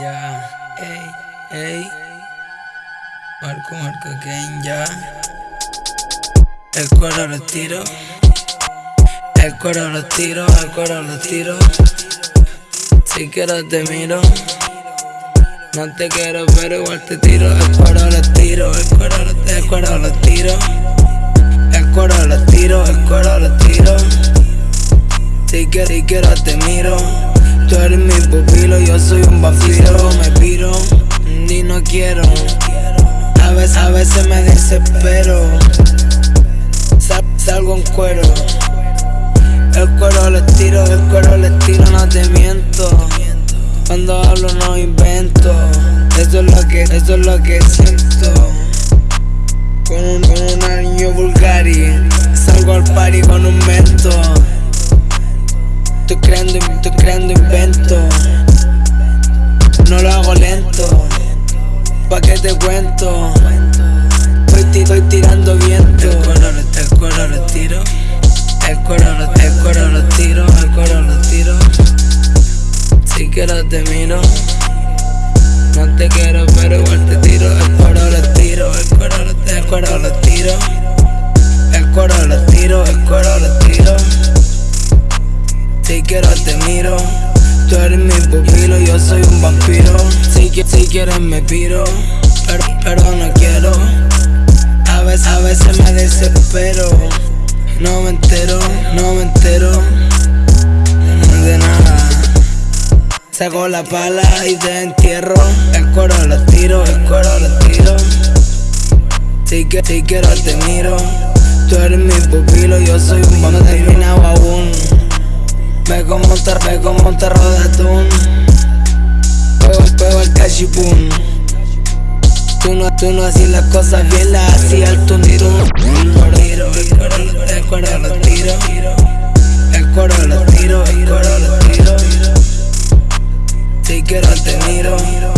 Ya, ey, ey. Marco, Marco, Kane, ya. El cuero lo tiro. El cuero lo tiro, el cuero lo tiro. Si quiero te miro. No te quiero, pero igual te tiro. El cuero lo tiro, el cuero lo, el cuero lo tiro. El cuero lo tiro, el cuero lo tiro. Si quiero, si quiero te miro. Tú eres mi pupilo, yo soy un vampiro. Me piro ni no quiero. A veces, a veces me desespero. salgo en cuero. El cuero le tiro, el cuero le tiro, no te miento. Cuando hablo no invento. Eso es lo que, eso es lo que siento. Con un, con un anillo Bulgari. Salgo al party con un mento. Estoy creando, estoy creando No lo hago lento. Pa' que te cuento. Estoy, estoy tirando viento. El cuero, el cuero lo tiro. El cuero, el lo tiro. El cuero lo tiro. Si quiero te miro. No te quiero, pero igual te tiro. El cuero lo tiro. El cuero, el cuero lo tiro. El cuero lo tiro. El cuero lo tiro. Si quiero te miro. Tú eres mi pupilo, yo soy un vampiro. Si, si quieres me piro, pero, pero no quiero. A veces, a veces me desespero. No me entero, no me entero de nada. Saco la pala y te entierro. El cuero lo tiro, el cuero lo tiro. Si, que, si quiero te miro. Tú eres mi pupilo, yo soy un vampiro. No terminado aún. Ve como te, ve como te roda atún Pego, pego el cachipún Tú no, tú no hacías las cosas bien, las hacía el tundirú El coro, el coro, el coro lo tiro. El coro lo tiro, el coro lo tiro. Si quiero te miro